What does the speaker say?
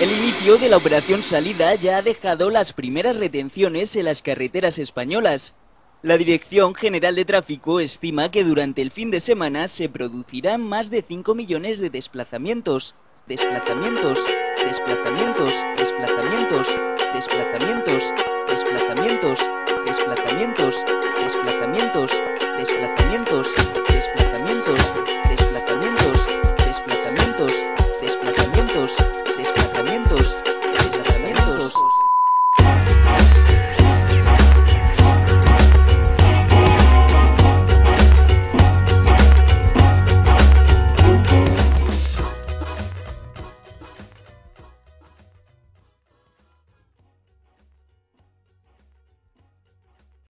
El inicio de la operación salida ya ha dejado las primeras retenciones en las carreteras españolas. La Dirección General de Tráfico estima que durante el fin de semana se producirán más de 5 millones de desplazamientos, desplazamientos, desplazamientos, desplazamientos, desplazamientos, desplazamientos,